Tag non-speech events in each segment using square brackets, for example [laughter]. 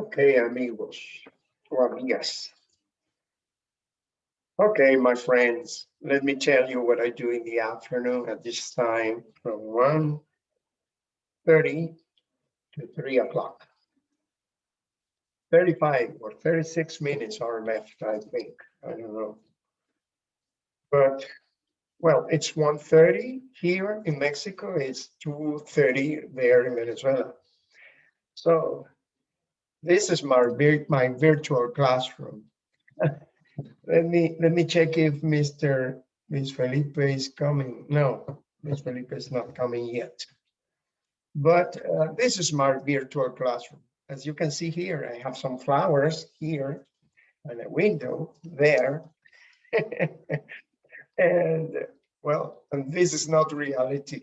Okay, amigos or amigas. Okay, my friends, let me tell you what I do in the afternoon at this time from 1:30 to 3 o'clock. 35 or 36 minutes are left, I think. I don't know. But, well, it's 1:30 here in Mexico, it's 2:30 there in Venezuela. So this is my, my virtual classroom. [laughs] Let me, let me check if Mr. Ms. Felipe is coming. No, Ms. Felipe is not coming yet. But uh, this is my virtual classroom. As you can see here, I have some flowers here and a window there. [laughs] And well, and this is not reality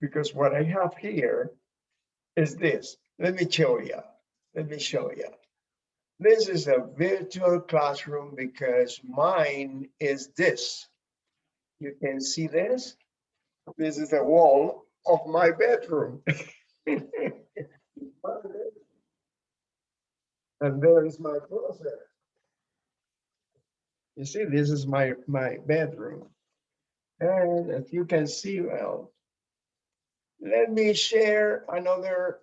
because what I have here is this. Let me show you. Let me show you. This is a virtual classroom because mine is this. You can see this. This is the wall of my bedroom. [laughs] And there is my closet. You see, this is my, my bedroom. And as you can see, well, let me share another,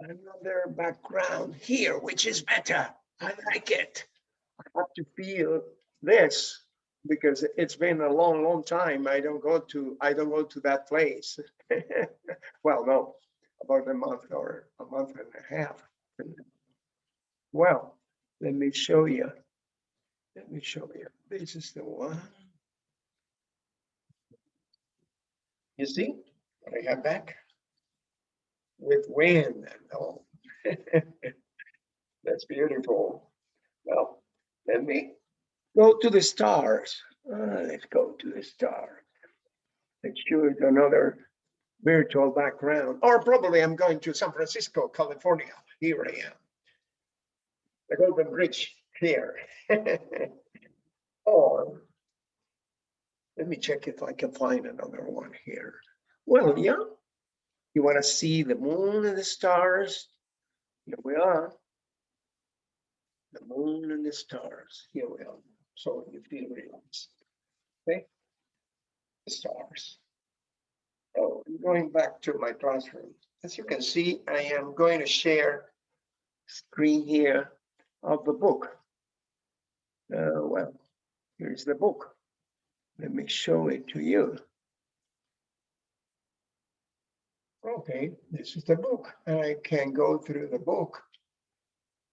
another background here, which is better. I like it. I have to feel this because it's been a long, long time. I don't go to, I don't go to that place. [laughs] Well, no, about a month or a month and a half. Well, let me show you. Let me show you. This is the one. You see what I have back? With wind and all. [laughs] That's beautiful. Well, let me go to the stars. Uh, let's go to the stars. Let's choose another virtual background, or probably I'm going to San Francisco, California. Here I am. The Golden Bridge here. [laughs] Or, let me check if I can find another one here. Well, yeah. You want to see the moon and the stars? Here we are. The moon and the stars. Here we are. So you feel relaxed. Okay. The stars. Oh, I'm going back to my classroom. As you can see, I am going to share screen here of the book. Uh, well, here's the book. Let me show it to you. Okay, this is the book. and I can go through the book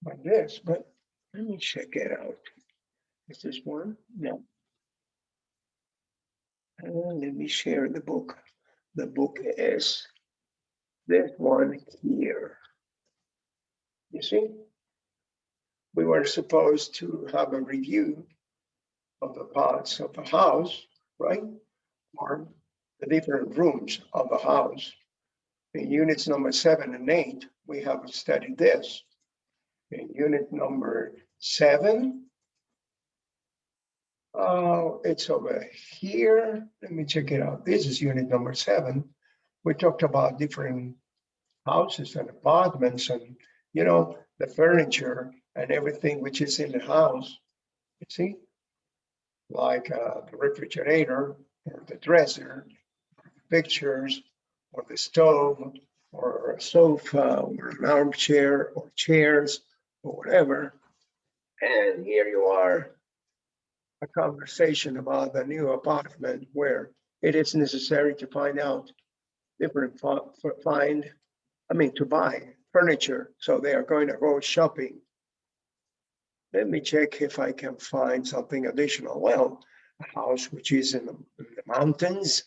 like this, but let me check it out. Is this one? No. Uh, let me share the book. The book is this one here. You see? We were supposed to have a review of the parts of the house, right? Or the different rooms of the house. In units number seven and eight, we have studied this. In unit number seven, uh, it's over here. Let me check it out. This is unit number seven. We talked about different houses and apartments and, you know, the furniture and everything which is in the house. You see? Like uh, the refrigerator or the dresser, pictures, or the stove, or a sofa, or an armchair, or chairs, or whatever. And here you are, a conversation about the new apartment where it is necessary to find out different, find, I mean, to buy furniture. So they are going to go shopping. Let me check if I can find something additional. Well, a house which is in the mountains,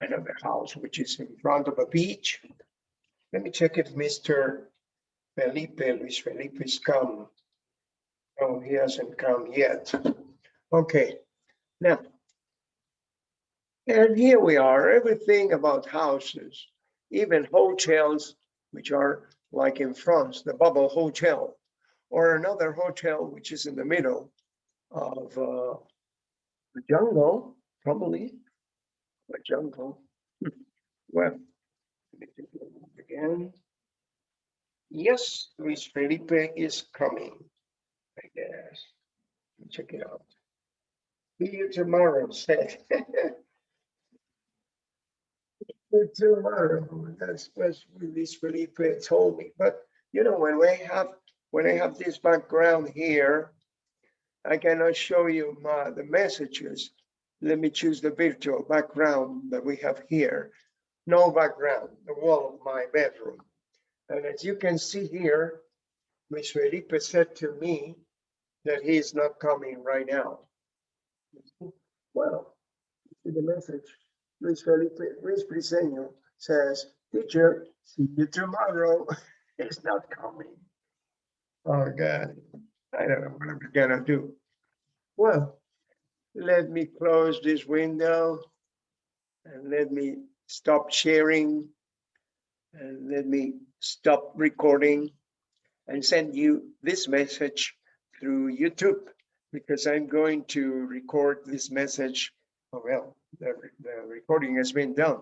another house which is in front of a beach. Let me check if Mr. Felipe, Luis Felipe is come. No, he hasn't come yet. Okay, now. And here we are, everything about houses, even hotels, which are like in France, the bubble hotel, or another hotel which is in the middle of uh, the jungle, probably, a jungle. Well, again. Yes, Luis Felipe is coming. I guess. Check it out. See you tomorrow, [laughs] said. Tomorrow, that's what Luis Felipe told me, but you know, when we have, when I have this background here, I cannot show you my, the messages. Let me choose the virtual background that we have here. No background, the wall of my bedroom. And as you can see here, Luis Felipe said to me that he is not coming right now. Well, see the message. Luis Felipe, Luis Briseño says, teacher, see you tomorrow. [laughs] He's not coming. Oh, God. I don't know what I'm gonna do. Well, let me close this window and let me stop sharing and let me stop recording and send you this message through YouTube because I'm going to record this message. Oh, well, the, the recording has been done.